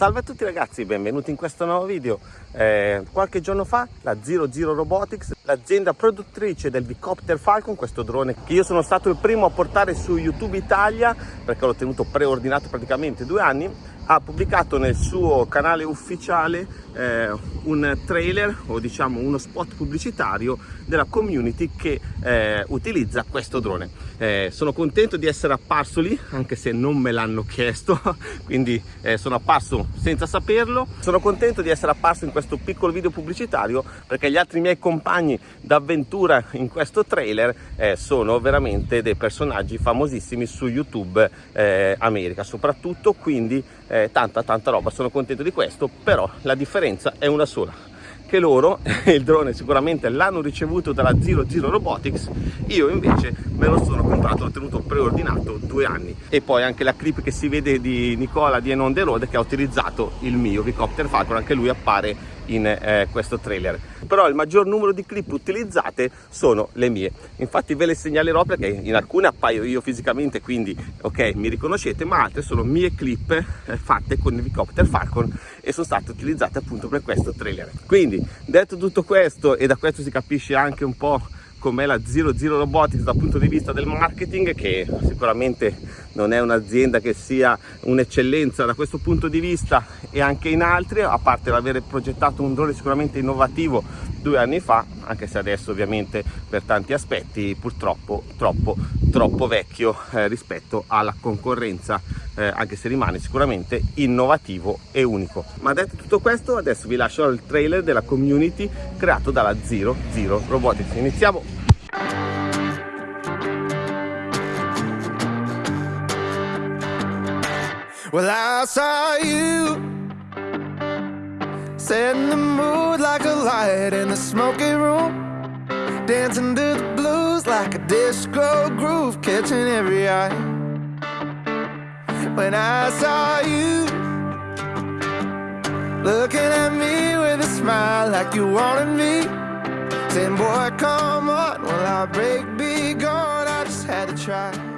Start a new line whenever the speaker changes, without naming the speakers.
Salve a tutti ragazzi, benvenuti in questo nuovo video. Eh, qualche giorno fa la Zero Zero Robotics, l'azienda produttrice del Bicopter Falcon, questo drone che io sono stato il primo a portare su YouTube Italia perché l'ho tenuto preordinato praticamente due anni, ha pubblicato nel suo canale ufficiale eh, un trailer o diciamo uno spot pubblicitario della community che eh, utilizza questo drone. Eh, sono contento di essere apparso lì anche se non me l'hanno chiesto quindi eh, sono apparso senza saperlo. Sono contento di essere apparso in questo piccolo video pubblicitario perché gli altri miei compagni d'avventura in questo trailer eh, sono veramente dei personaggi famosissimi su YouTube eh, America soprattutto quindi eh, tanta tanta roba sono contento di questo però la differenza è una sola che loro il drone sicuramente l'hanno ricevuto dalla Zero Zero Robotics io invece me lo sono comprato l'ho tenuto preordinato due anni. E poi anche la clip che si vede di Nicola di Enon The Road che ha utilizzato il mio Vicopter Falcon anche lui appare in eh, questo trailer. Però il maggior numero di clip utilizzate sono le mie. Infatti ve le segnalerò perché in alcune appaio io fisicamente quindi ok mi riconoscete ma altre sono mie clip eh, fatte con il Vicopter Falcon e sono state utilizzate appunto per questo trailer. Quindi detto tutto questo e da questo si capisce anche un po' com'è la Zero Zero Robotics dal punto di vista del marketing che sicuramente non è un'azienda che sia un'eccellenza da questo punto di vista e anche in altri a parte l'aver progettato un drone sicuramente innovativo due anni fa anche se adesso ovviamente per tanti aspetti purtroppo troppo troppo vecchio eh, rispetto alla concorrenza eh, anche se rimane sicuramente innovativo e unico. Ma detto tutto questo adesso vi lascio il trailer della community creato dalla Zero Zero Robotics. Iniziamo! Well, I saw you setting the mood like a light in the smoky room, dancing to the blues like a disco groove, catching every eye. When I saw you looking at me with a smile like you wanted me, saying, Boy, come on, will I break be gone? I just had to try.